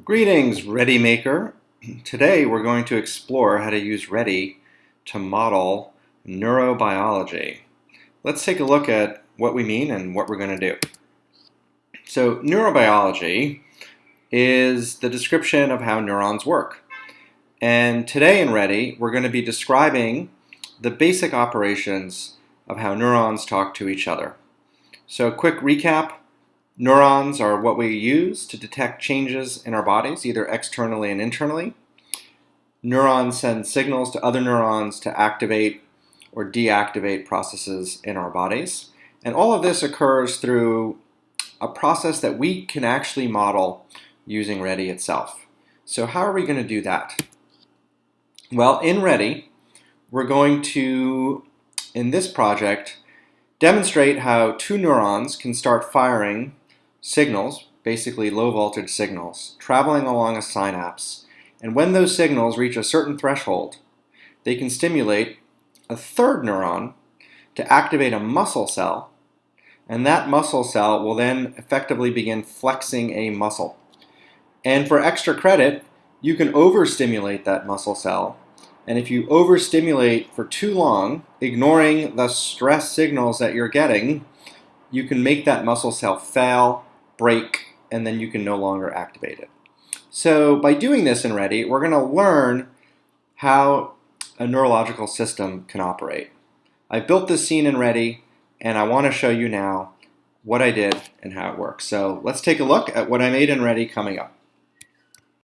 Greetings, ReadyMaker. Today we're going to explore how to use Ready to model neurobiology. Let's take a look at what we mean and what we're going to do. So neurobiology is the description of how neurons work. And today in Ready, we're going to be describing the basic operations of how neurons talk to each other. So quick recap, Neurons are what we use to detect changes in our bodies, either externally and internally. Neurons send signals to other neurons to activate or deactivate processes in our bodies. And all of this occurs through a process that we can actually model using Ready itself. So how are we going to do that? Well, in Ready, we're going to, in this project, demonstrate how two neurons can start firing signals, basically low voltage signals, traveling along a synapse. And when those signals reach a certain threshold, they can stimulate a third neuron to activate a muscle cell. And that muscle cell will then effectively begin flexing a muscle. And for extra credit, you can overstimulate that muscle cell. And if you overstimulate for too long, ignoring the stress signals that you're getting, you can make that muscle cell fail break, and then you can no longer activate it. So by doing this in Ready, we're going to learn how a neurological system can operate. I built this scene in Ready, and I want to show you now what I did and how it works. So let's take a look at what I made in Ready coming up.